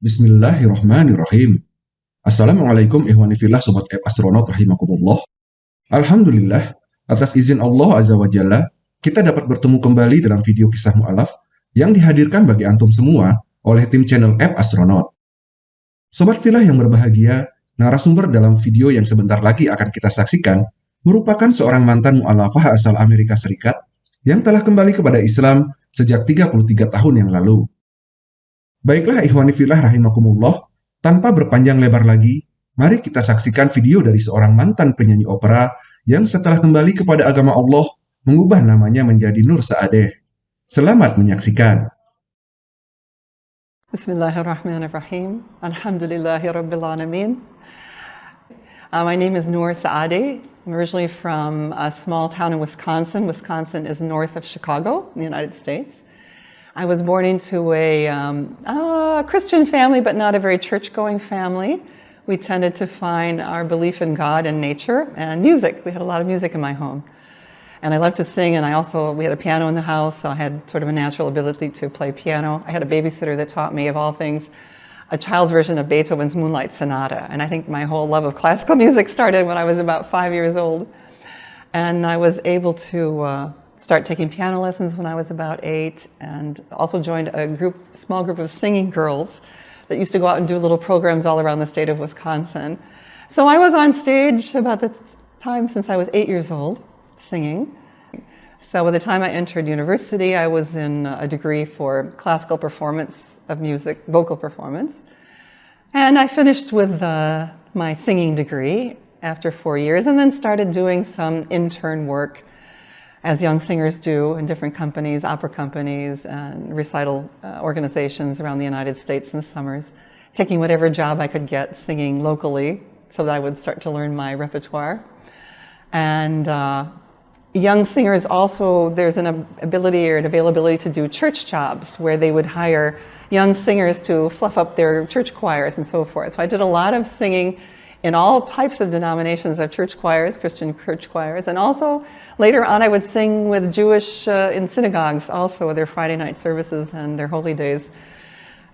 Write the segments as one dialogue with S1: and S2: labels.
S1: Bismillahirrahmanirrahim. Assalamualaikum ihwani fillah sobat app astronaut rahimakumullah. Alhamdulillah, atas izin Allah Azza wa Jalla, kita dapat bertemu kembali dalam video kisah mu'alaf yang dihadirkan bagi antum semua oleh tim channel app astronaut. Sobat filah yang berbahagia, narasumber dalam video yang sebentar lagi akan kita saksikan merupakan seorang mantan mu'alafah asal Amerika Serikat yang telah kembali kepada Islam sejak 33 tahun yang lalu. Baiklah ikhwani filah rahimakumullah, tanpa berpanjang lebar lagi, mari kita saksikan video dari seorang mantan penyanyi opera yang setelah kembali kepada agama Allah, mengubah namanya menjadi Nur Saadeh. Selamat menyaksikan.
S2: Bismillahirrahmanirrahim. Alhamdulillahirrabbilalamin. Uh, my name is Noor Saadeh. I'm originally from a small town in Wisconsin. Wisconsin is north of Chicago in the United States. I was born into a um, Christian family, but not a very church-going family. We tended to find our belief in God and nature and music. We had a lot of music in my home. And I loved to sing, and I also, we had a piano in the house, so I had sort of a natural ability to play piano. I had a babysitter that taught me, of all things, a child's version of Beethoven's Moonlight Sonata. And I think my whole love of classical music started when I was about five years old. And I was able to uh, start taking piano lessons when I was about eight and also joined a group, small group of singing girls that used to go out and do little programs all around the state of Wisconsin. So I was on stage about the time since I was eight years old, singing. So by the time I entered university, I was in a degree for classical performance of music, vocal performance. And I finished with uh, my singing degree after four years and then started doing some intern work as young singers do in different companies, opera companies, and recital uh, organizations around the United States in the summers, taking whatever job I could get singing locally so that I would start to learn my repertoire. And uh, young singers also, there's an ability or an availability to do church jobs where they would hire young singers to fluff up their church choirs and so forth. So I did a lot of singing in all types of denominations of church choirs, Christian church choirs, and also later on I would sing with Jewish uh, in synagogues also their Friday night services and their holy days.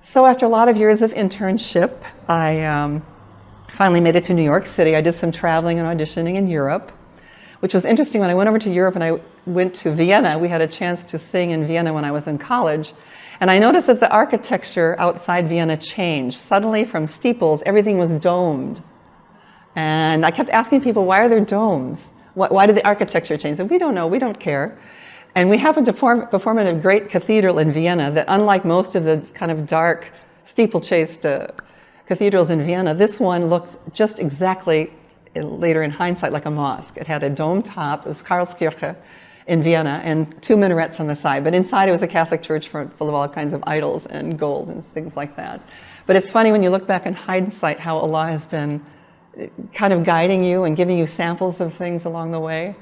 S2: So after a lot of years of internship, I um, finally made it to New York City. I did some traveling and auditioning in Europe, which was interesting. When I went over to Europe and I went to Vienna, we had a chance to sing in Vienna when I was in college. And I noticed that the architecture outside Vienna changed. Suddenly from steeples, everything was domed. And I kept asking people, why are there domes? Why, did the architecture change? And we don't know, we don't care. And we happened to perform, perform in a great cathedral in Vienna that unlike most of the kind of dark steeplechased uh, cathedrals in Vienna, this one looked just exactly, later in hindsight, like a mosque. It had a dome top, it was Karlskirche in Vienna, and two minarets on the side. But inside it was a Catholic church full of all kinds of idols and gold and things like that. But it's funny when you look back in hindsight how Allah has been kind of guiding you and giving you samples of things along the way.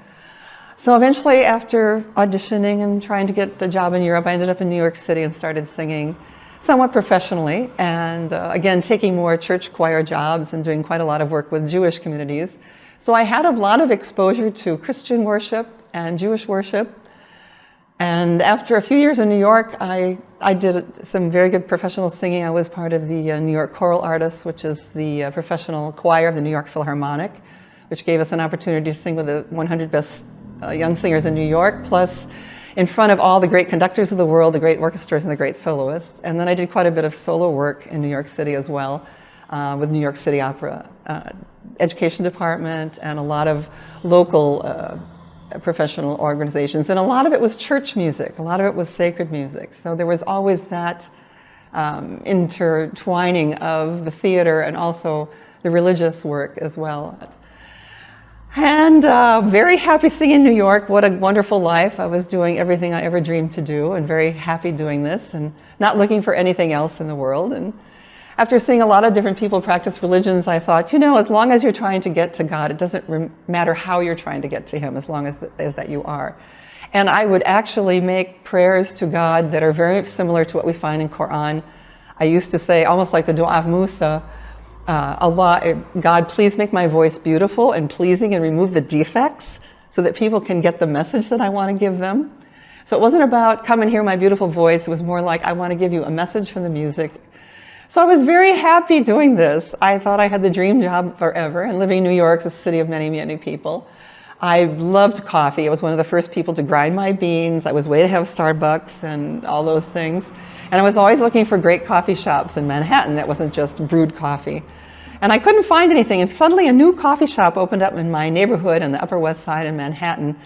S2: So eventually after auditioning and trying to get a job in Europe, I ended up in New York City and started singing somewhat professionally and uh, again taking more church choir jobs and doing quite a lot of work with Jewish communities. So I had a lot of exposure to Christian worship and Jewish worship and after a few years in New York, I, I did some very good professional singing. I was part of the uh, New York Choral Artists, which is the uh, professional choir of the New York Philharmonic, which gave us an opportunity to sing with the 100 best uh, young singers in New York, plus in front of all the great conductors of the world, the great orchestras and the great soloists. And then I did quite a bit of solo work in New York City as well uh, with New York City Opera uh, Education Department and a lot of local uh, professional organizations. And a lot of it was church music. A lot of it was sacred music. So there was always that um, intertwining of the theater and also the religious work as well. And uh, very happy singing in New York. What a wonderful life. I was doing everything I ever dreamed to do and very happy doing this and not looking for anything else in the world. And after seeing a lot of different people practice religions, I thought, you know, as long as you're trying to get to God, it doesn't matter how you're trying to get to Him, as long as, as that you are. And I would actually make prayers to God that are very similar to what we find in Quran. I used to say, almost like the dua of Musa, uh, Allah, eh, God, please make my voice beautiful and pleasing and remove the defects so that people can get the message that I want to give them. So it wasn't about come and hear my beautiful voice. It was more like I want to give you a message from the music So I was very happy doing this. I thought I had the dream job forever and living in New York, the city of many, many people. I loved coffee. I was one of the first people to grind my beans. I was way ahead of Starbucks and all those things. And I was always looking for great coffee shops in Manhattan that wasn't just brewed coffee. And I couldn't find anything. And suddenly a new coffee shop opened up in my neighborhood on the Upper West Side in Manhattan.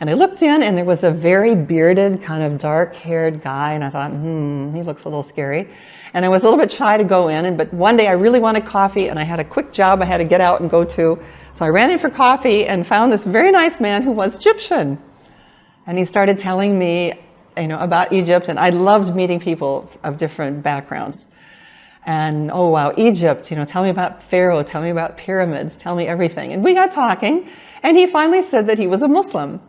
S2: And I looked in and there was a very bearded, kind of dark haired guy. And I thought, hmm, he looks a little scary. And I was a little bit shy to go in. And, but one day I really wanted coffee and I had a quick job I had to get out and go to. So I ran in for coffee and found this very nice man who was Egyptian. And he started telling me you know, about Egypt. And I loved meeting people of different backgrounds. And oh wow, Egypt, you know, tell me about Pharaoh, tell me about pyramids, tell me everything. And we got talking and he finally said that he was a Muslim.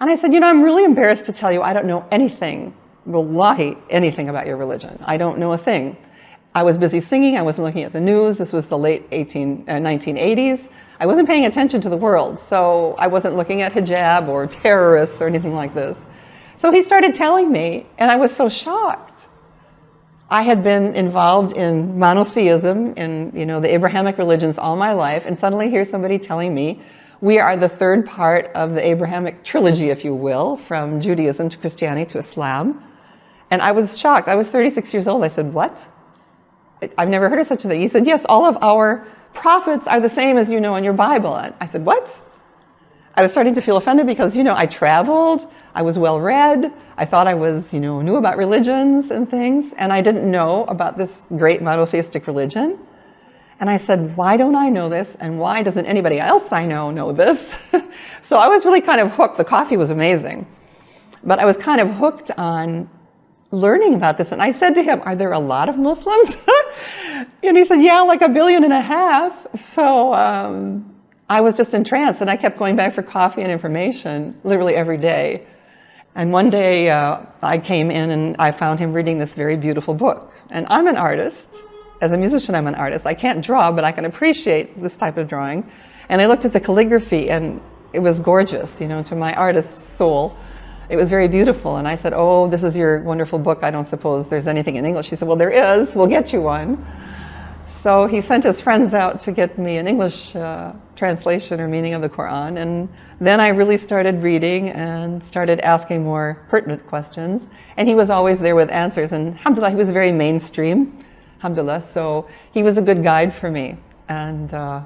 S2: And I said, you know, I'm really embarrassed to tell you I don't know anything, wallahi, anything about your religion. I don't know a thing. I was busy singing, I wasn't looking at the news. This was the late 18, uh, 1980s. I wasn't paying attention to the world, so I wasn't looking at hijab or terrorists or anything like this. So he started telling me, and I was so shocked. I had been involved in monotheism in you know the Abrahamic religions all my life, and suddenly here's somebody telling me we are the third part of the Abrahamic trilogy, if you will, from Judaism to Christianity to Islam. And I was shocked. I was 36 years old. I said, what? I've never heard of such a thing. He said, yes, all of our prophets are the same as you know in your Bible. And I said, what? I was starting to feel offended because, you know, I traveled, I was well read, I thought I was, you know, knew about religions and things, and I didn't know about this great monotheistic religion. And I said, why don't I know this? And why doesn't anybody else I know know this? so I was really kind of hooked. The coffee was amazing. But I was kind of hooked on learning about this. And I said to him, are there a lot of Muslims? and he said, yeah, like a billion and a half. So um, I was just entranced and I kept going back for coffee and information literally every day. And one day uh, I came in and I found him reading this very beautiful book. And I'm an artist as a musician, I'm an artist. I can't draw, but I can appreciate this type of drawing. And I looked at the calligraphy and it was gorgeous, you know, to my artist's soul. It was very beautiful. And I said, oh, this is your wonderful book. I don't suppose there's anything in English. She said, well, there is. We'll get you one. So he sent his friends out to get me an English uh, translation or meaning of the Quran. And then I really started reading and started asking more pertinent questions. And he was always there with answers. And alhamdulillah, he was very mainstream alhamdulillah. So he was a good guide for me. And uh,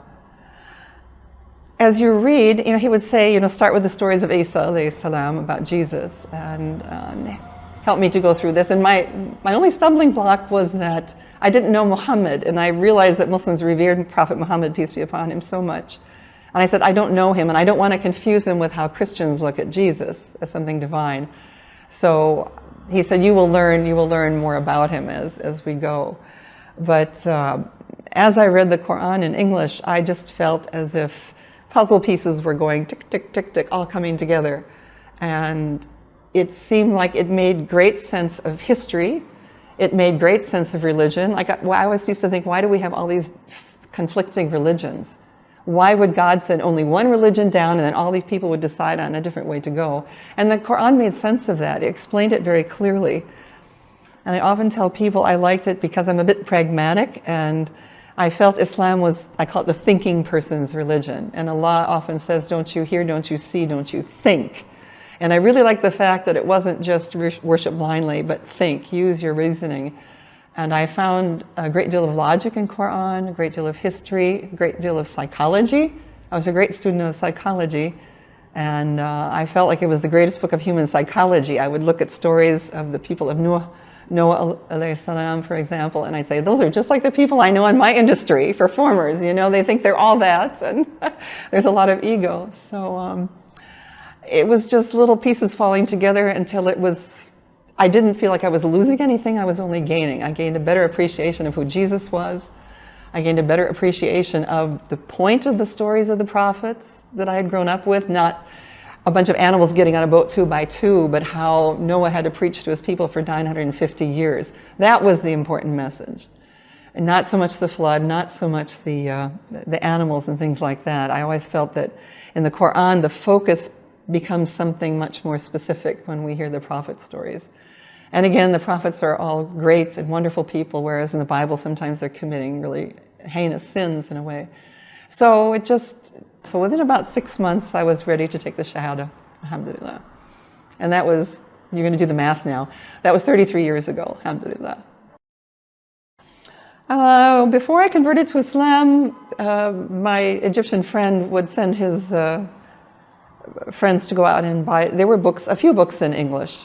S2: as you read, you know, he would say, you know, start with the stories of Isa salam about Jesus and um, help me to go through this. And my, my only stumbling block was that I didn't know Muhammad and I realized that Muslims revered Prophet Muhammad, peace be upon him, so much. And I said, I don't know him and I don't want to confuse him with how Christians look at Jesus as something divine. So he said, you will learn, you will learn more about him as, as we go. But uh, as I read the Quran in English, I just felt as if puzzle pieces were going tick, tick, tick, tick, all coming together. And it seemed like it made great sense of history. It made great sense of religion. Like I, I always used to think, why do we have all these conflicting religions? Why would God send only one religion down and then all these people would decide on a different way to go? And the Quran made sense of that. It explained it very clearly. And I often tell people I liked it because I'm a bit pragmatic and I felt Islam was, I call it the thinking person's religion. And Allah often says, don't you hear, don't you see, don't you think. And I really like the fact that it wasn't just worship blindly, but think, use your reasoning. And I found a great deal of logic in Quran, a great deal of history, a great deal of psychology. I was a great student of psychology. And uh, I felt like it was the greatest book of human psychology. I would look at stories of the people of Nuh, Noah salam, for example, and I'd say, those are just like the people I know in my industry, performers, you know, they think they're all that, and there's a lot of ego. So um, it was just little pieces falling together until it was, I didn't feel like I was losing anything, I was only gaining. I gained a better appreciation of who Jesus was. I gained a better appreciation of the point of the stories of the prophets that I had grown up with, not a bunch of animals getting on a boat two by two, but how Noah had to preach to his people for 950 years. That was the important message. And not so much the flood, not so much the, uh, the animals and things like that. I always felt that in the Quran, the focus becomes something much more specific when we hear the prophet stories. And again, the prophets are all great and wonderful people, whereas in the Bible, sometimes they're committing really heinous sins in a way. So it just, so within about six months, I was ready to take the Shahada, alhamdulillah. And that was, you're going to do the math now, that was 33 years ago, alhamdulillah. Uh, before I converted to Islam, uh, my Egyptian friend would send his uh, friends to go out and buy, there were books, a few books in English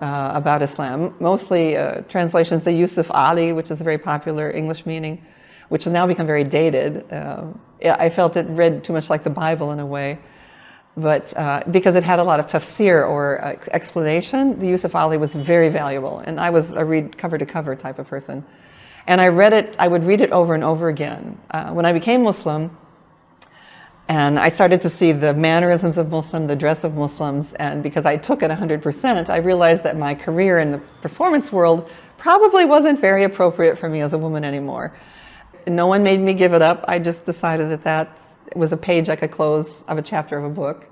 S2: uh, about Islam, mostly uh, translations, the Yusuf Ali, which is a very popular English meaning, which has now become very dated. Uh, I felt it read too much like the Bible in a way, but uh, because it had a lot of tafsir or uh, explanation, the Yusuf Ali was very valuable, and I was a read cover to cover type of person. And I read it, I would read it over and over again. Uh, when I became Muslim, and I started to see the mannerisms of Muslim, the dress of Muslims, and because I took it 100%, I realized that my career in the performance world probably wasn't very appropriate for me as a woman anymore. No one made me give it up. I just decided that that was a page I could close of a chapter of a book.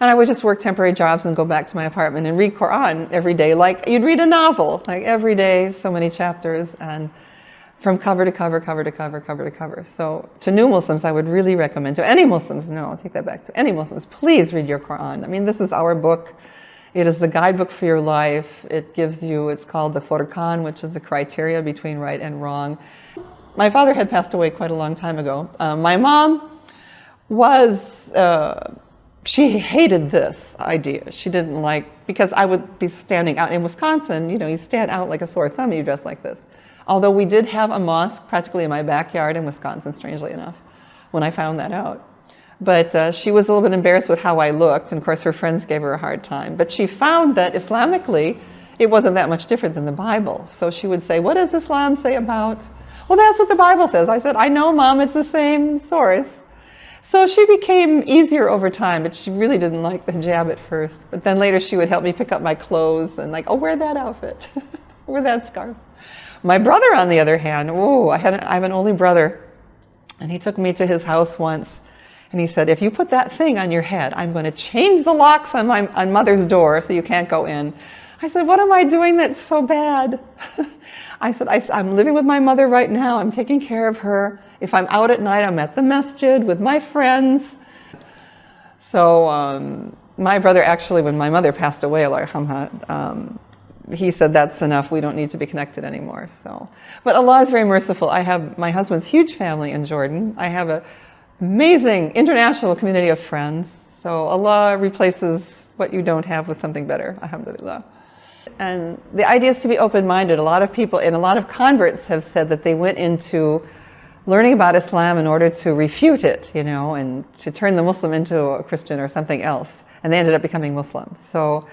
S2: And I would just work temporary jobs and go back to my apartment and read Quran every day, like you'd read a novel, like every day, so many chapters. and from cover to cover, cover to cover, cover to cover. So to new Muslims, I would really recommend, to any Muslims, no, I'll take that back, to any Muslims, please read your Quran. I mean, this is our book. It is the guidebook for your life. It gives you, it's called the Furqan, which is the criteria between right and wrong. My father had passed away quite a long time ago. Uh, my mom was, uh, she hated this idea. She didn't like, because I would be standing out in Wisconsin, you know, you stand out like a sore thumb, you dress like this. Although we did have a mosque practically in my backyard in Wisconsin, strangely enough, when I found that out. But uh, she was a little bit embarrassed with how I looked, and of course her friends gave her a hard time. But she found that Islamically, it wasn't that much different than the Bible. So she would say, what does Islam say about? Well, that's what the Bible says. I said, I know, Mom, it's the same source. So she became easier over time, but she really didn't like the hijab at first. But then later she would help me pick up my clothes and like, oh, wear that outfit, wear that scarf. My brother, on the other hand, oh, I, had, I have an only brother, and he took me to his house once, and he said, if you put that thing on your head, I'm going to change the locks on my on mother's door so you can't go in. I said, what am I doing that's so bad? I said, I, am living with my mother right now. I'm taking care of her. If I'm out at night, I'm at the masjid with my friends. So um, my brother actually, when my mother passed away, um, he said that's enough we don't need to be connected anymore so but Allah is very merciful I have my husband's huge family in Jordan I have an amazing international community of friends. So Allah replaces what you don't have with something better. Alhamdulillah. And the idea is to be open-minded. A lot of people and a lot of converts have said that they went into learning about Islam in order to refute it you know and to turn the Muslim into a Christian or something else and they ended up becoming Muslims. So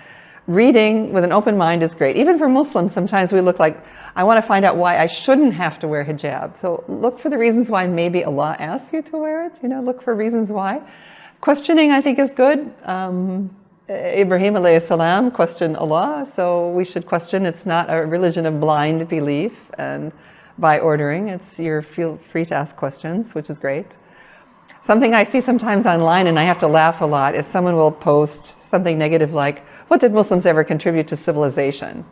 S2: reading with an open mind is great. Even for Muslims, sometimes we look like, I want to find out why I shouldn't have to wear hijab. So look for the reasons why maybe Allah asks you to wear it. You know, look for reasons why. Questioning, I think, is good. Um, Ibrahim alayhi salam questioned Allah, so we should question. It's not a religion of blind belief and by ordering. It's you're feel free to ask questions, which is great. Something I see sometimes online and I have to laugh a lot is someone will post something negative like, what did Muslims ever contribute to civilization?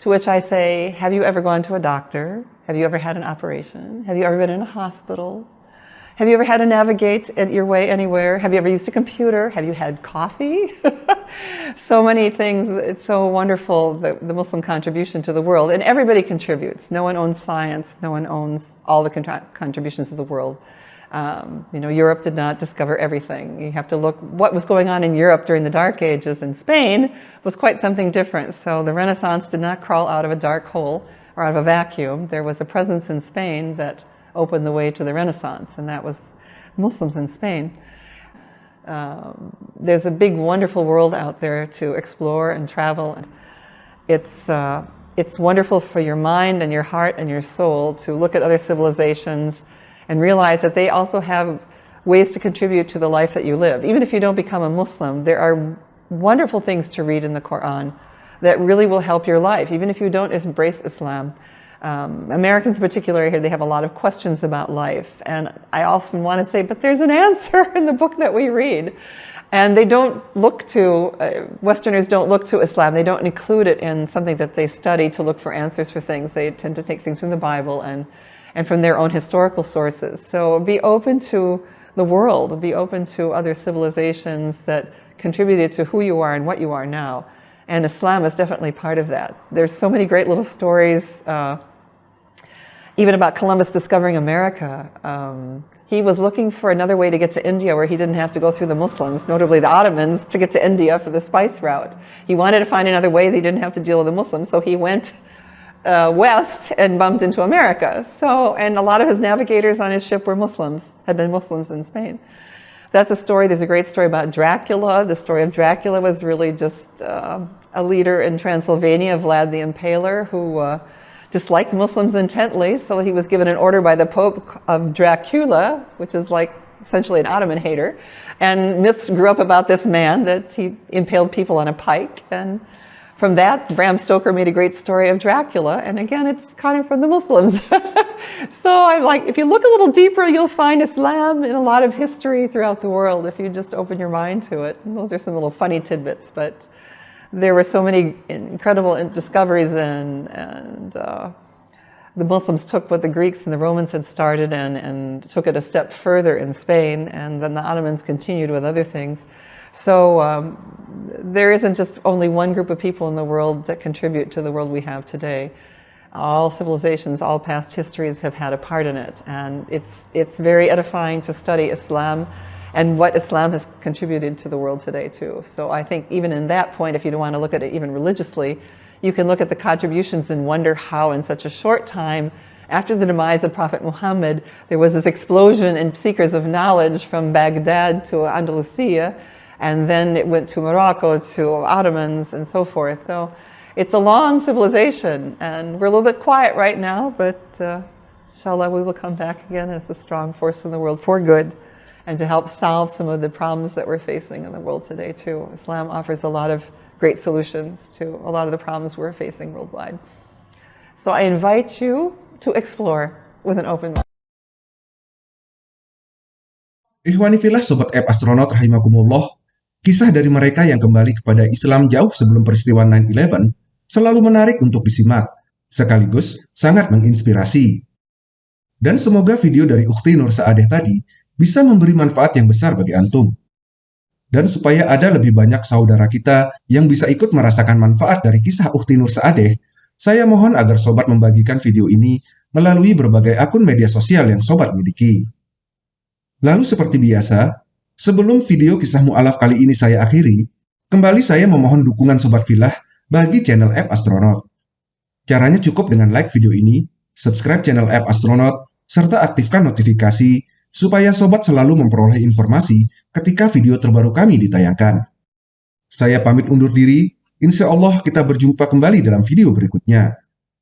S2: To which I say, have you ever gone to a doctor? Have you ever had an operation? Have you ever been in a hospital? Have you ever had to navigate your way anywhere? Have you ever used a computer? Have you had coffee? so many things. It's so wonderful, the, the, Muslim contribution to the world. And everybody contributes. No one owns science. No one owns all the contributions of the world. Um, you know, Europe did not discover everything. You have to look, what was going on in Europe during the Dark Ages in Spain was quite something different. So the Renaissance did not crawl out of a dark hole or out of a vacuum. There was a presence in Spain that opened the way to the Renaissance, and that was Muslims in Spain. Um, there's a big, wonderful world out there to explore and travel. It's, uh, it's wonderful for your mind and your heart and your soul to look at other civilizations, and realize that they also have ways to contribute to the life that you live. Even if you don't become a Muslim, there are wonderful things to read in the Quran that really will help your life, even if you don't embrace Islam. Um, Americans in particular here, they have a lot of questions about life. And I often want to say, but there's an answer in the book that we read. And they don't look to, uh, Westerners don't look to Islam, they don't include it in something that they study to look for answers for things. They tend to take things from the Bible and, and from their own historical sources. So be open to the world, be open to other civilizations that contributed to who you are and what you are now. And Islam is definitely part of that. There's so many great little stories, uh, even about Columbus discovering America. Um, he was looking for another way to get to India where he didn't have to go through the Muslims, notably the Ottomans, to get to India for the spice route. He wanted to find another way that he didn't have to deal with the Muslims, so he went uh, west and bumped into America. So, and a lot of his navigators on his ship were Muslims, had been Muslims in Spain. That's a story, there's a great story about Dracula. The story of Dracula was really just uh, a leader in Transylvania, Vlad the Impaler, who uh, disliked Muslims intently, so he was given an order by the Pope of Dracula, which is like essentially an Ottoman hater. And myths grew up about this man that he impaled people on a pike. And from that, Bram Stoker made a great story of Dracula. And again, it's kind of from the Muslims. so I'm like, if you look a little deeper, you'll find Islam in a lot of history throughout the world if you just open your mind to it. And those are some little funny tidbits, but there were so many incredible discoveries and, and uh, the Muslims took what the Greeks and the Romans had started and, and took it a step further in Spain and then the Ottomans continued with other things. So um, there isn't just only one group of people in the world that contribute to the world we have today. All civilizations, all past histories have had a part in it and it's, it's very edifying to study Islam and what Islam has contributed to the world today too. So I think even in that point, if you don't want to look at it even religiously, you can look at the contributions and wonder how in such a short time after the demise of Prophet Muhammad, there was this explosion in seekers of knowledge from Baghdad to Andalusia, and then it went to Morocco, to Ottomans, and so forth. So it's a long civilization, and we're a little bit quiet right now, but uh, inshallah we will come back again as a strong force in the world for good and to help solve some of the problems that we're facing in the world today too. Islam offers a lot of great solutions to a lot of the problems we're facing worldwide. So I invite you to explore with an open mind.
S1: Sobat App Astronaut Rahimakumullah, kisah dari mereka yang kembali kepada Islam jauh sebelum peristiwa 9-11 selalu menarik untuk disimak, sekaligus sangat menginspirasi. Dan semoga video dari Ukti Nur Saadeh tadi bisa memberi manfaat yang besar bagi antum. Dan supaya ada lebih banyak saudara kita yang bisa ikut merasakan manfaat dari kisah Ukti Nur Saadeh, saya mohon agar sobat membagikan video ini melalui berbagai akun media sosial yang sobat miliki. Lalu seperti biasa, sebelum video kisah mu'alaf kali ini saya akhiri, kembali saya memohon dukungan Sobat Filah bagi channel App Astronaut. Caranya cukup dengan like video ini, subscribe channel App Astronaut, serta aktifkan notifikasi supaya sobat selalu memperoleh informasi ketika video terbaru kami ditayangkan. Saya pamit undur diri, insya Allah kita berjumpa kembali dalam video berikutnya.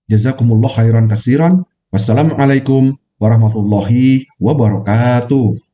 S1: Jazakumullah khairan kasiran. Wassalamualaikum warahmatullahi wabarakatuh.